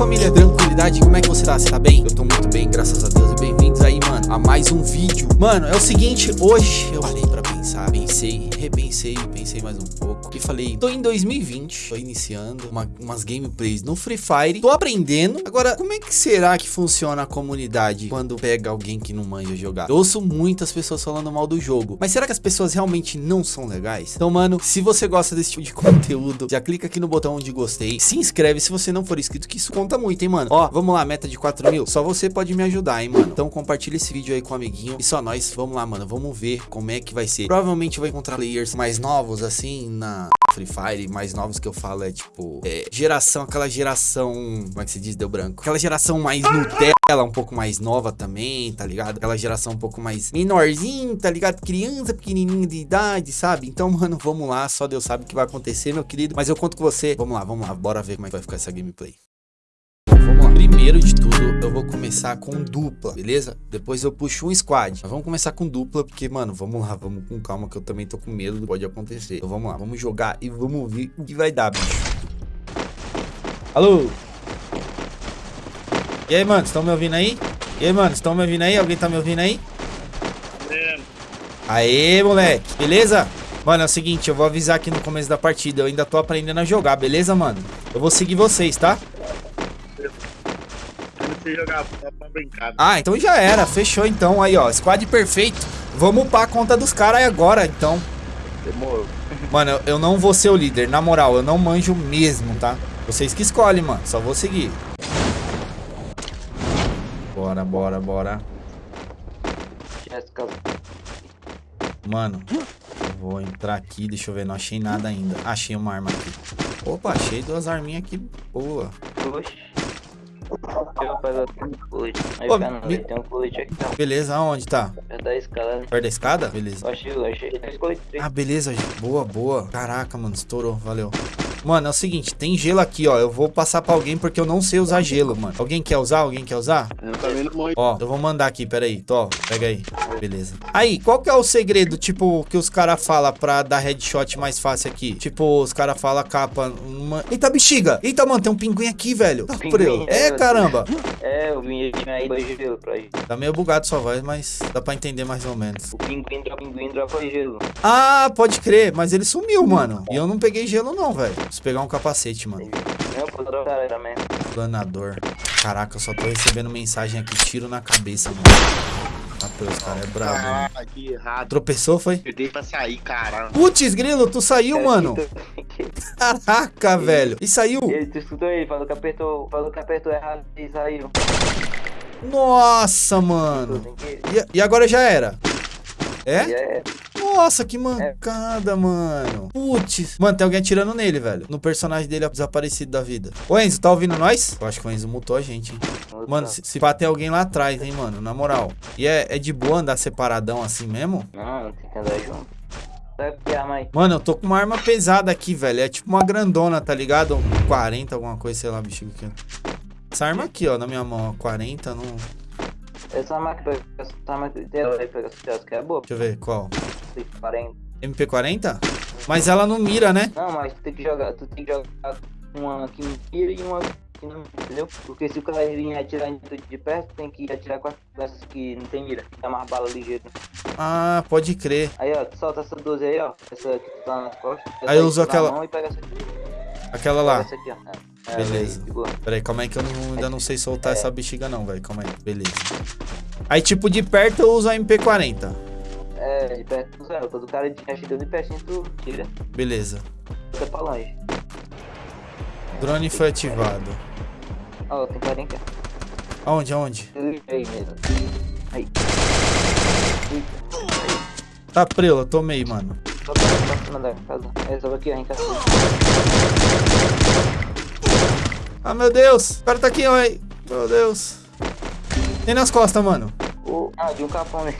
família, tranquilidade, como é que você tá? Você tá bem? Eu tô muito bem, graças a Deus e bem-vindos aí, mano, a mais um vídeo Mano, é o seguinte, hoje eu parei pra pensar, pensei, repensei, pensei mais um pouco E falei, tô em 2020, tô iniciando uma, umas gameplays no Free Fire Tô aprendendo, agora, como é que será que funciona a comunidade quando pega alguém que não manja jogar? Eu ouço muitas pessoas falando mal do jogo, mas será que as pessoas realmente não são legais? Então, mano, se você gosta desse tipo de conteúdo, já clica aqui no botão de gostei, se inscreve se você não for inscrito, que isso conta muito, hein, mano. Ó, vamos lá, meta de 4 mil. Só você pode me ajudar, hein, mano. Então compartilha esse vídeo aí com o um amiguinho. E só nós, vamos lá, mano. Vamos ver como é que vai ser. Provavelmente vou encontrar players mais novos, assim, na... Free Fire, mais novos que eu falo é tipo, é, geração, aquela geração, como é que se diz, deu branco? Aquela geração mais Nutella, um pouco mais nova também, tá ligado? Aquela geração um pouco mais menorzinho, tá ligado? Criança pequenininha de idade, sabe? Então, mano, vamos lá, só Deus sabe o que vai acontecer, meu querido. Mas eu conto com você. Vamos lá, vamos lá, bora ver como é que vai ficar essa gameplay. Primeiro de tudo, eu vou começar com dupla, beleza? Depois eu puxo um squad. Mas vamos começar com dupla, porque, mano, vamos lá, vamos com calma, que eu também tô com medo do que pode acontecer. Então vamos lá, vamos jogar e vamos ver o que vai dar, bicho. Alô? E aí, mano, estão me ouvindo aí? E aí, mano, estão me ouvindo aí? Alguém tá me ouvindo aí? Aê, moleque, beleza? Mano, é o seguinte, eu vou avisar aqui no começo da partida, eu ainda tô aprendendo a jogar, beleza, mano? Eu vou seguir vocês, tá? Jogar pra brincar. Ah, então já era, fechou então, aí ó, squad perfeito. Vamos upar a conta dos caras agora, então. Demorou. Mano, eu, não vou ser o líder, na moral, eu não manjo mesmo, tá? Vocês que escolhem, mano, só vou seguir. Bora, bora, bora. Mano, vou entrar aqui, deixa eu ver, não achei nada ainda. Achei uma arma aqui. Opa, achei duas arminhas aqui, boa. Oxi. Eu faço colete. Aí Pô, fica não, me- tem um colete aqui não. Beleza, aonde tá? Perto da escala, né? Perto da escada? Beleza. Eu achei, eu achei. Ah, beleza, gente. Boa, boa. Caraca, mano, estourou. Valeu. Mano, é o seguinte, tem gelo aqui, ó. Eu vou passar pra alguém porque eu não sei usar gelo, mano. Alguém quer usar? Alguém quer usar? Eu também não morri. Ó, eu vou mandar aqui, peraí. Tó, pega aí. Beleza. Aí, qual que é o segredo, tipo, que os caras falam pra dar headshot mais fácil aqui? Tipo, os caras falam capa, uma... Eita, bexiga! Eita, mano, tem um pinguim aqui, velho. Tá Pinguim. É, é, caramba. É, o vinho tinha aí dois gelo pra gente. Tá meio bugado sua voz, mas dá pra entender mais ou menos. O pinguim dropa, pinguim dropa gelo. Ah, pode crer, mas ele sumiu, mano. E eu não peguei gelo não, velho. Preciso pegar um capacete, mano. Não, pô, dropa cara também. Planador. Caraca, eu só tô recebendo mensagem aqui, tiro na cabeça, mano. Os caras é brabo? Ah, que errado. Tropeçou, foi? Eu dei pra sair, caramba. Putz, grilo, tu saiu, mano. então, Caraca, velho. E saiu? Ele, tu escutou ele, falou que apertou, falou que apertou errado e saiu. Nossa, mano. E, e agora já era? É? é, Nossa, que mancada, mano. Putz. Mano, tem alguém atirando nele, velho. No personagem dele desaparecido da vida. Ô, Enzo, tá ouvindo nós? Eu acho que o Enzo mutou a gente, hein? Mano, se, se pá, tem alguém lá atrás, hein, mano? Na moral. E é, é de boa andar separadão assim mesmo? Não, tem que andar junto. Sabe que arma aí? Mano, eu tô com uma arma pesada aqui, velho. É tipo uma grandona, tá ligado? Um 40, alguma coisa, sei lá, bexiga aqui. Essa arma aqui, ó, na minha mão, ó. 40, não... Essa arma pega, essa arma que dela aí pega essa que é boa. Deixa eu ver, qual? 40. MP40? Mas ela não mira, né? Não, mas tu tem que jogar, tu tem que jogar uma que mira e uma que não, entendeu? Porque se o cara vir atirar em tu de perto, tem que atirar com as- com essas que não tem mira, que dá mais bala ligeira. Ah, pode crer. Aí ó, tu solta essa 12 aí, ó. Essa que tu tá nas costas. Aí eu uso aquela- mão E pega essa aqui. Aquela lá. Aqui, ó. É. Beleza. Pera aí, calma aí que eu não- ainda não sei soltar É. essa bexiga não, velho. Calma aí, beleza. Aí, tipo, de perto eu uso a MP40. É, de perto tu zero. Quando o cara de chegando de pertinho, tu tira. Beleza. Fica pra longe. Drone foi ativado. Ó, tem carinha aqui. Aonde, aonde? Aí mesmo. Aí. Tá prela, tomei, mano. Só pra cima da casa. É, só aqui, ó, em casa. Ah, meu Deus. O cara tá aqui, ó. Meu Deus. Tem nas costas, mano. Ah, de um capão, né?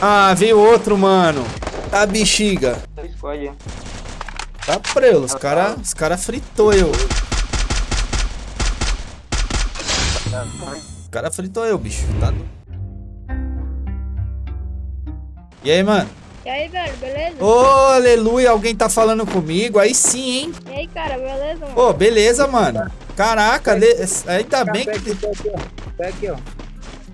Ah, veio outro, mano. Tá bexiga. Squad. Tá prelo. Os cara, os cara fritou eu. O cara fritou eu, bicho. Tá... E aí, mano? E aí, velho, beleza? Ô, aleluia, alguém tá falando comigo? Aí sim, hein? E aí, cara, beleza, mano? Ô, beleza, mano. Caraca, le... ainda bem que... pega aqui, ó.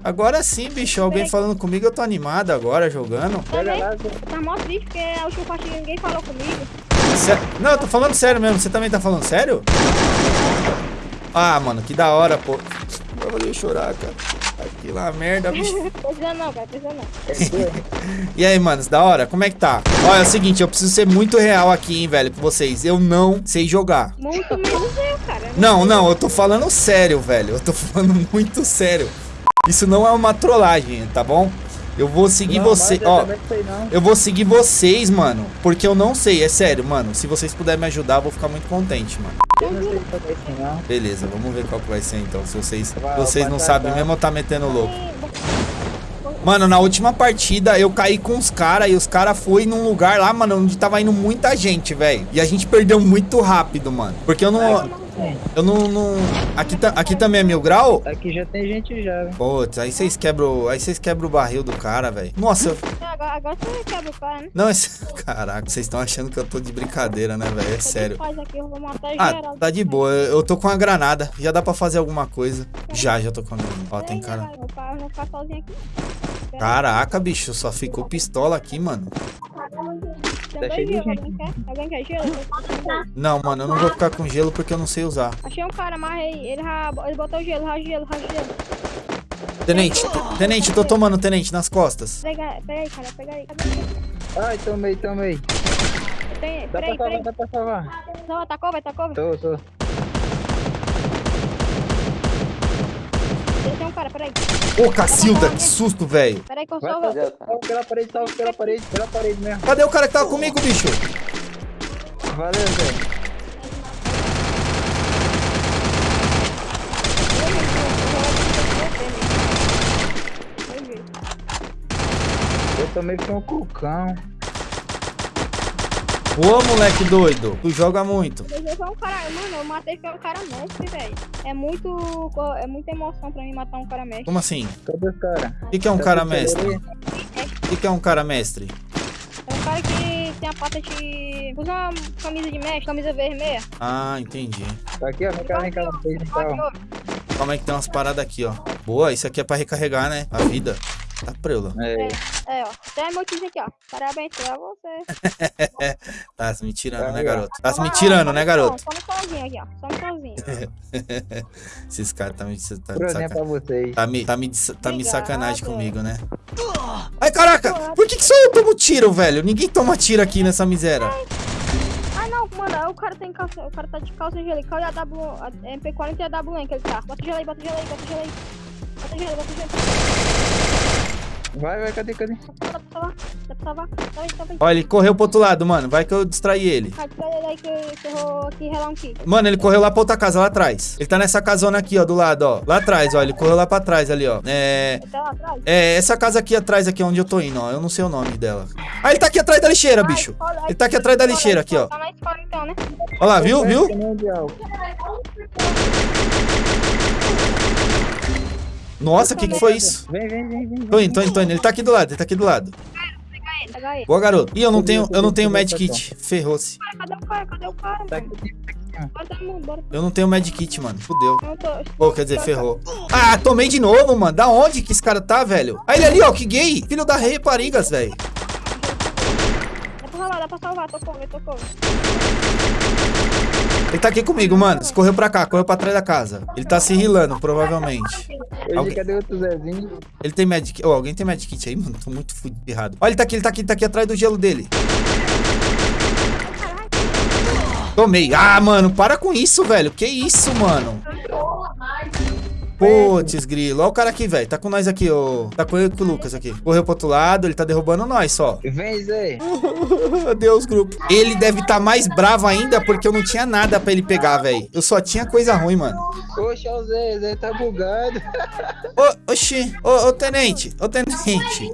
Agora sim, bicho. Alguém falando comigo, eu tô animado agora, jogando. Também tá mó triste porque a última partida ninguém falou comigo. Sé- Não, eu tô falando sério mesmo. Você também tá falando sério? Ah, mano, que da hora, pô. Eu chorar, cara. Aquilo lá, merda, bicho. Precisa não, cara, precisa não. E aí, manos, da hora? Como é que tá? Olha, é o seguinte, eu preciso ser muito real aqui, hein, velho, com vocês. Eu não sei jogar. Muito menos eu, cara. Não, não, eu tô falando sério, velho. Eu tô falando muito sério. Isso não é uma trollagem, tá bom? Eu vou seguir Não, você, ó. Eu vou seguir vocês, mano, porque eu não sei, é sério, mano. Se vocês puderem me ajudar, eu vou ficar muito contente, mano. Beleza, vamos ver qual que vai ser então. Se vocês, Vai, vocês não sabem mesmo, eu tá metendo louco. Mano, na última partida eu caí com os caras e os caras foi num lugar lá, mano, onde tava indo muita gente, velho. E a gente perdeu muito rápido, mano. Porque eu não. Eu não. não... Aqui, ta- aqui também é mil grau? Aqui já tem gente já, velho. Putz, aí vocês quebram. Aí vocês quebram o barril do cara, velho. Nossa, eu- Agora, agora você quebra o cara, né? não, esse. Caraca, vocês estão achando que eu tô de brincadeira, né, velho? É sério. Aqui, eu vou matar Ah, geral. tá de boa. Eu eu tô com a granada. Já dá pra fazer alguma coisa. Já, já tô com a granada. Ó, tem cara. Caraca, bicho, só ficou pistola aqui, mano. Tem Tá cheio de gente. alguém quer? Alguém quer gelo? Não, mano, eu não vou ficar com gelo porque eu não sei usar. Achei um cara, amarrei. Ele, ele botou gelo, já gelo, já gelo. Tenente, te- tenente, tô tomando, tenente, nas costas. Pega, pega aí, cara, pega aí. Ai, tomei, tomei. Tem, Dá peraí, pra peraí. salvar, dá pra salvar. Não, atacou, vai, atacou. Tô, tô. Tem um cara, peraí. Ô, Cacilda, que susto, velho. Peraí que eu fazer. Salva pela parede, salva pela parede, pela parede mesmo. Cadê o cara que tava comigo, bicho? Valeu, velho. Eu tomei com o cucão. Ô, moleque doido, tu joga muito. Eu sou um cara, mano, eu matei um cara mestre, velho. É muito. É muita emoção pra mim matar um cara mestre. Como assim? Cadê os caras? O que, que é um cara mestre? O que, que é um cara mestre? É um cara que tem a pata de. Usa uma camisa de mestre, camisa vermelha. Ah, entendi. Tá aqui, ó. Vem cá, vem cá. Calma aí que tem umas paradas aqui, ó. Boa, isso aqui é pra recarregar, né? A vida. Tá preula. É. É, ó. Tem meu time aqui, ó. Parabéns pra você. Tá se me tirando, Aí, né, garoto? Tá se me tirando, né, garoto? Só no sozinho aqui, ó. Só no sozinho. Esses caras tá me, tá me vocês. Tá me, tá me, tá me sacanagem comigo, né? Ai, caraca! Por que, que só eu tomo tiro, velho? Ninguém toma tiro aqui nessa miséria. Ah, não, mano. O cara tem calça. O cara tá de calça angelical e a W. A MP40 e a W que ele tá. Bota gelo aí, bota gelo aí, bota gelo aí. Bota gelo, bota gelo. Vai, vai, cadê, cadê? Dá pra salvar? Dá pra salvar? Tá tá. Ó, ele correu pro outro lado, mano. Vai que eu distraí ele. Cara, tira ele aí que, que eu vou aqui relar um kit. Mano, ele correu lá pra outra casa, lá atrás. Ele tá nessa casona aqui, ó, do lado, ó. Lá atrás, ó. Ele correu lá pra trás ali, ó. É. Ele tá lá atrás. É, essa casa aqui atrás, aqui onde eu tô indo, ó. Eu não sei o nome dela. Ah, ele tá aqui atrás da lixeira, bicho. Ele tá aqui atrás da lixeira, aqui, ó. Tá na escola então, né? Ó lá, viu, viu? Nossa, o que que foi isso? Vem, vem, vem, vem. Tô indo, tô indo, tô indo. Ele tá aqui do lado, ele tá aqui do lado. Boa, garoto. Ih, eu não tenho, eu não tenho medkit. Ferrou-se. Cadê o cara? Cadê o cara? Tá mano? mundo, bora. Eu não tenho medkit, mano. Fudeu. Eu tô. Pô, quer dizer, ferrou. Ah, tomei de novo, mano. Da onde que esse cara tá, velho? Ah, ele ali, ó, que gay. Filho da raparigas, velho. Dá pra salvar, dá pra salvar. Tocou, ele tá aqui comigo, mano. Correu pra cá, correu pra trás da casa. Ele tá se rilando, provavelmente. Hoje, Alguém- cadê outro Zezinho? Ele tem medkit. Oh, alguém tem medkit aí, mano? Tô muito fudido errado. Olha, ele tá aqui, ele tá aqui, ele tá aqui atrás do gelo dele. Tomei. Ah, mano, para com isso, velho. Que isso, mano? Putz, grilo. Olha o cara aqui, velho. Tá com nós aqui, ô. Tá com ele com o Lucas aqui. Correu pro outro lado, ele tá derrubando nós só. Vem, Zé. Adeus, grupo. Ele deve estar mais bravo ainda porque eu não tinha nada pra ele pegar, velho. Eu só tinha coisa ruim, mano. Poxa, o Zé, Zé tá bugado. Ô, oxi. Ô, ô, tenente. Ô, tenente.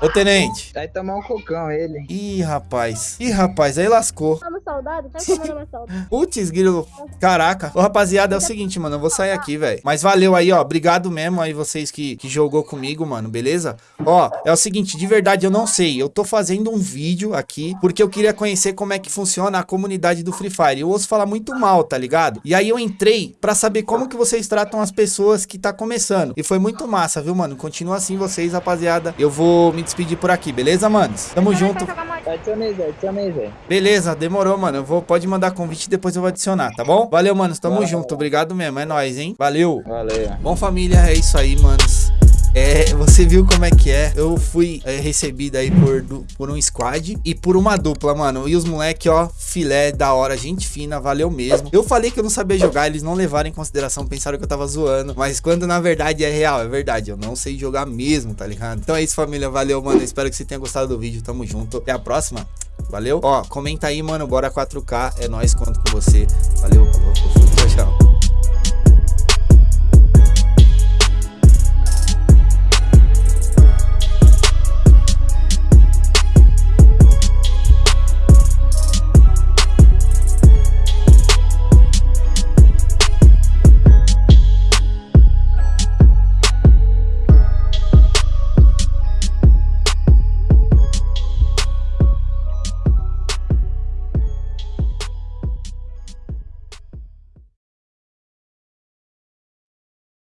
Ô, tenente. Vai tomar um cocão ele. Ih, rapaz. Ih, rapaz, aí lascou. Saudade? Tá saudade. Putz, grilo. Caraca. Ô, rapaziada, é o seguinte, mano. Eu vou sair aqui, velho. Mas valeu aí, ó. Obrigado mesmo aí vocês que, que jogou comigo, mano. Beleza? Ó, é o seguinte, de verdade eu não sei. Eu tô fazendo um vídeo aqui porque eu queria conhecer como é que funciona a comunidade do Free Fire. Eu ouço falar muito mal, tá ligado? E aí eu entrei pra saber como que vocês tratam as pessoas que tá começando. E foi muito massa, viu, mano? Continua assim vocês, rapaziada. Eu vou me despedir por aqui, beleza, manos? Tamo junto. Adicionei, Zé. Beleza, demorou, mano. Eu vou, pode mandar convite e depois eu vou adicionar, tá bom? Valeu, manos. Tamo Valeu. junto. Obrigado mesmo. É nóis, hein? Valeu. Valeu. Bom, família, é isso aí, manos. É, você viu como é que é? Eu fui é, recebido aí por, du- por um squad e por uma dupla, mano. E os moleque, ó, filé da hora, gente fina, valeu mesmo. Eu falei que eu não sabia jogar, eles não levaram em consideração, pensaram que eu tava zoando. Mas quando na verdade é real, é verdade. Eu não sei jogar mesmo, tá ligado? Então é isso, família. Valeu, mano. Espero que você tenha gostado do vídeo. Tamo junto. Até a próxima. Valeu? Ó, comenta aí, mano. Bora 4K. É nóis, conto com você. Valeu. Eu fui.